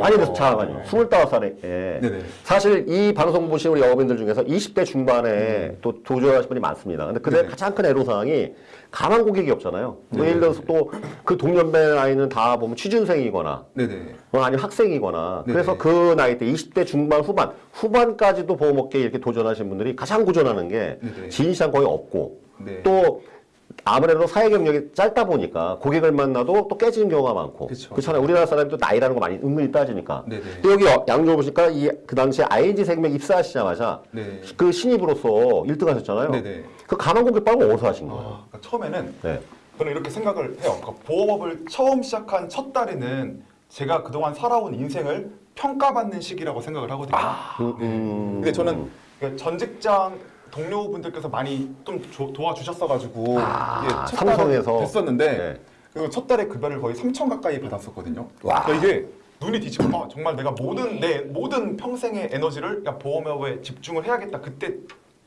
많이 돼서 자가지고 25살에 네네. 사실 이 방송 보시는 우리 영업인들 중에서 20대 중반에 또 도전하시는 분이 많습니다. 근데 그때 네네. 가장 큰 애로사항이 가만 고객이 없잖아요. 뭐 예를 들어서 또 그 동년배 아이는 다 보면 취준생이거나 네네. 어, 아니면 학생이거나. 그래서 그 나이 때 20대 중반 후반 후반까지도 보험업계에 이렇게 도전하시는 분들이 가장 고전하는 게. 지인시장 거의 없고 네. 또 아무래도 사회 경력이 짧다 보니까 고객을 만나도 또 깨지는 경우가 많고 그쵸. 그렇잖아요 우리나라 사람이 또 나이라는 거 많이 은근히 따지니까 네네. 근데 여기 어- 양쪽을 보시니까 이 그 당시에 ING 생명 입사하시자마자 네. 그 신입으로서 1등 하셨잖아요 네네. 그 가만 고객 빨고 어디서 하신 거예요? 아, 그러니까 처음에는 네. 저는 이렇게 생각을 해요. 그러니까 보험업을 처음 시작한 첫 달에는 제가 그동안 살아온 인생을 평가받는 시기라고 생각을 하거든요. 음, 음. 근데 저는 그전 직장 동료분들께서 많이 좀 조- 도와주셨어가지고 아, 첫 삼성에서. 됐었는데 네. 그리고 첫 달에 급여를 거의 3천 가까이 받았었거든요. 와. 그러니까 이게 눈이 뒤집어 아, 정말 내가 모든 내 모든 평생의 에너지를 그냥 보험업에 집중을 해야겠다 그때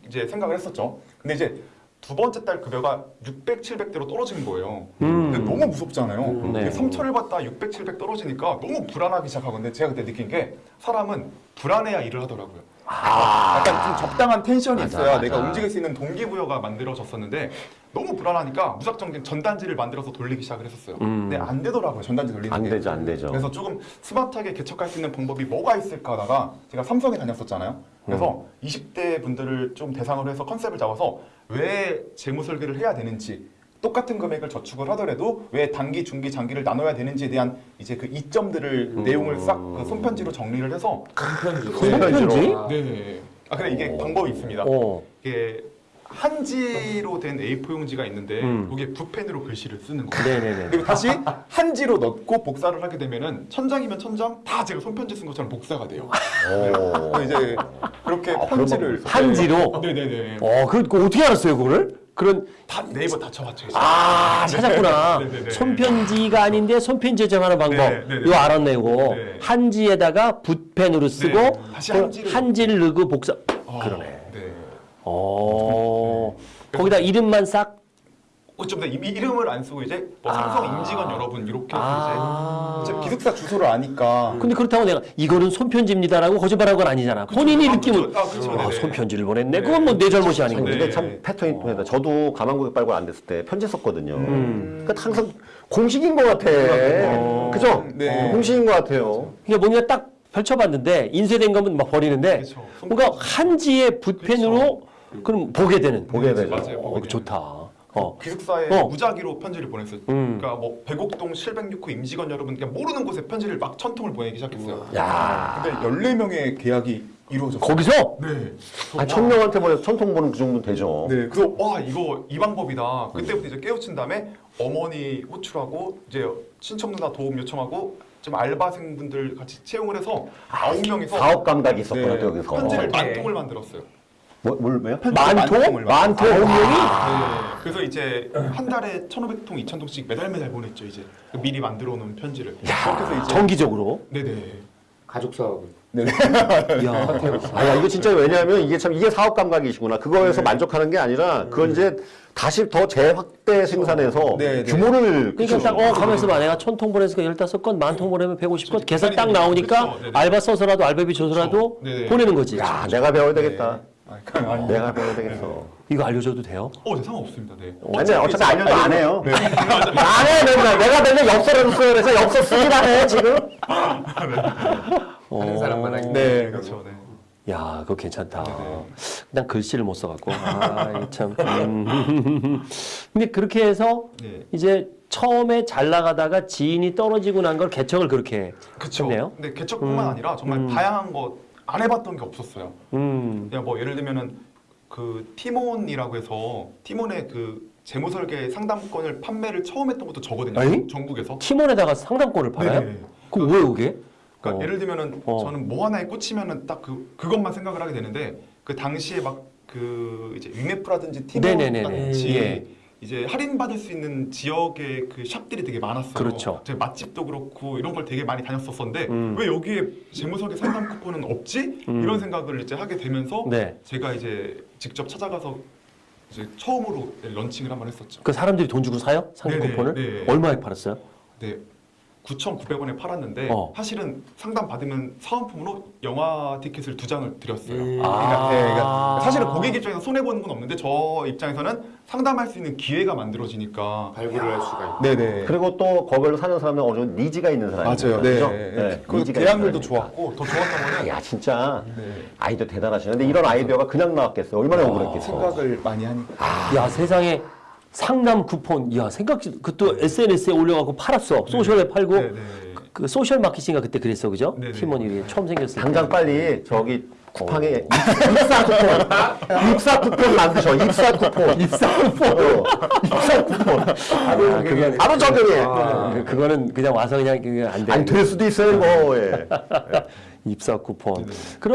이제 생각을 했었죠. 근데 이제 두 번째 달 급여가 600, 700대로 떨어진 거예요. 근데 너무 무섭잖아요. 네. 3천을 받다 600, 700 떨어지니까 너무 불안하기 시작하고 근데 제가 그때 느낀 게 사람은 불안해야 일을 하더라고요. 약간 좀 적당한 텐션이 맞아, 있어야 맞아. 내가 움직일 수 있는 동기부여가 만들어졌었는데 너무 불안하니까 무작정 전단지를 만들어서 돌리기 시작을 했었어요. 근데 안 되더라고요 전단지 돌리는 안 게. 되죠 안 되죠 그래서 조금 스마트하게 개척할 수 있는 방법이 뭐가 있을까 하다가 제가 삼성에 다녔었잖아요. 그래서 20대 분들을 좀 대상으로 해서 컨셉을 잡아서 왜 재무 설계를 해야 되는지 똑같은 금액을 저축을 하더라도 왜 단기, 중기, 장기를 나눠야 되는지에 대한 이제 그 이점들을 내용을 싹 그 손편지로 정리를 해서 손편지? 네. 아 근데 이게 방법이 있습니다. 어. 이게 한지로 된 A4 용지가 있는데 음. 거기에 붓펜으로 글씨를 쓰는 거예요. 네네네. 그리고 다시 한지로 넣고 복사를 하게 되면은 천장이면 천장 다 제가 손편지 쓴 것처럼 복사가 돼요. 오. 그래서 이제 그렇게 아, 편지를 한지로? 네. 네네네. 어, 그, 그 어떻게 알았어요, 그거를? 그런, 다 네이버 다 쳐봤죠. 아, 찾았구나. 네네네. 손편지가 아닌데 손편지 정하는 방법. 네네네. 이거 알았네, 이거. 네. 한지에다가 붓펜으로 쓰고, 네. 다시 그 한지를 한지를 넣고 복사. 아, 그러네. 네. 어. 거기다 이름만 싹. 어쩜 이 이름을 안 쓰고 이제 뭐 아. 삼성 임직원 여러분 이렇게 아. 이제 기숙사 주소를 아니까 근데 그렇다고 내가 이거는 손편지입니다라고 거짓말한 건 아니잖아. 본인이 아, 그쵸. 아, 그쵸. 아, 네네. 손편지를 보냈네. 네. 그건 뭐 내 잘못이 아닌. 근데 네. 참 패턴이 또 있다. 저도 가만 고객 빨고 안 됐을 때 편지 썼거든요. 음. 그러니까 항상 공식인 것 같아. 그죠? 네. 공식인 것 같아요. 그러니까 뭔가 딱 펼쳐봤는데 인쇄된 거면 막 버리는데 그쵸. 뭔가 한지에 붓펜으로 그럼 보게 되는. 보게 되죠. 맞아요. 어, 보게 좋다. 어. 기숙사에 어. 무작위로 편지를 보냈어요. 음. 그러니까 뭐 백옥동 706호 임직원 여러분 그냥 모르는 곳에 편지를 막 천 통을 보내기 시작했어요. 야. 근데 14명의 계약이 이루어졌어요. 거기서 네. 한 천명한테 보내서 천통 보는 그 정도 되죠. 네. 그래서 와 이거 이 방법이다. 그때부터 이제 깨우친 다음에 어머니 호출하고 이제 친척 누나 도움 요청하고 좀 알바생분들 같이 채용을 해서 아홉 명이서 사업 감각이 있었구나, 네, 또 여기서. 편지를 어. 만 통을 만들었어요. 뭐, 뭘, 뭐요? 만통? 만통 아홉 명이? 네. 그래서 이제 한 달에 1,500통, 2,000통씩 매달 매달 보냈죠. 이제 그 미리 만들어 놓은 편지를. 그렇게 해서 이제 정기적으로. 네네. 가족 사업을. 야. 아, 야, 이거 진짜 왜냐하면 이게 참, 이게 사업 감각이시구나. 그거에서 만족하는 게 아니라, 그건 이제 다시 더 재확대 생산해서 네, 네. 규모를. 그러니까 딱 어 가면서 봐 내가 천통 보내서 열다섯 건 만 통 보내면 150건 계산 딱 나오니까 네네. 알바 써서라도 알바비 줘서라도. 네네. 보내는 거지. 야, 내가 배워야 되겠다. 아. 내가 배워야 되겠어. 이거 알려줘도 돼요? 어, 네, 상관없습니다. 네. 아니, 어차피 알려도 안 해요. 네. 안 해, 맨날. 내가 맨날 엽서라도 써요. 그래서 엽서 쓰기나 해, 지금. 하는 사람만 하기. 네, 그렇죠. 네. 야, 그거 괜찮다. 네네. 그냥 글씨를 못 써갖고. 아, 참. 음. 근데 그렇게 해서 네. 이제 처음에 잘 나가다가 지인이 떨어지고 난 걸 개척을 그렇게 그쵸. 했네요. 근데 개척뿐만 아니라 정말 다양한 거 안 해봤던 게 없었어요. 음. 그냥 뭐 예를 들면은 그 티몬이라고 해서 티몬의 그 재무 설계 상담권을 판매를 처음 했던 것도 저거든요. 에이? 전국에서. 팀원에다가 상담권을 팔아요? 네네. 그왜 그게? 그러니까 어. 예를 들면은 어. 저는 뭐 하나에 꽂히면은 딱 그 그것만 생각을 하게 되는데 그 당시에 막 그 이제 위메프라든지 티몬 네네네네. 같이 예. 이제 할인 받을 수 있는 지역의 그 샵들이 되게 많았어요. 그렇죠. 제 맛집도 그렇고 이런 걸 되게 많이 다녔었었는데 음. 왜 여기에 재무설계 상담 쿠폰은 없지? 음. 이런 생각을 이제 하게 되면서 네. 제가 이제 직접 찾아가서 이제 처음으로 런칭을 한번 했었죠. 그 사람들이 돈 주고 사요? 네네, 쿠폰을? 네. 얼마에 팔았어요? 네. 9,900원에 팔았는데 어. 사실은 상담 받으면 사은품으로 영화 티켓을 두 장을 드렸어요. 음. 그러니까, 아. 네, 그러니까 사실은 고객 입장에서 손해 보는 건 없는데 저 입장에서는 상담할 수 있는 기회가 만들어지니까. 발굴을 할 수가 있고. 네네. 그리고 또 거기를 사는 사람은 어느 정도 니즈가 있는 사람이죠. 맞아요. 네. 그 니즈가 대항률도 있는 사람이니까. 좋았고 더 좋았던 거는 야 진짜 네. 아이디어 대단하시네. 근데 이런 아이디어가 그냥 나왔겠어요. 얼마나 억울했겠어. 생각을 많이 하니까. 야 세상에 상담 쿠폰 야 생각 그것도 SNS에 올려갖고 팔았어 소셜에 팔고 네, 네. 그, 그 소셜 마케팅가 그때 그랬어 그죠 네, 네. 티몬이 처음 생겼을 당장 때. 빨리 저기 쿠팡에 입사 쿠폰, 입사 쿠폰 만드셔. 입사 쿠폰, 입사 쿠폰, 입사 쿠폰. 아, 그게 바로 적용해. 그- 그거는 그냥 와서 그냥 그게 안 돼. 아니 될 수도 있어요, 뭐. 예. 입사 쿠폰. 네. 그럼